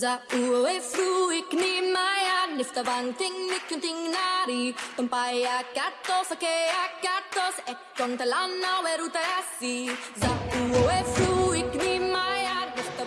Za uwe fru ik ni maya nifta banting nikun ting nari katos akea katos ek Za uwe fru ik ni maya nifta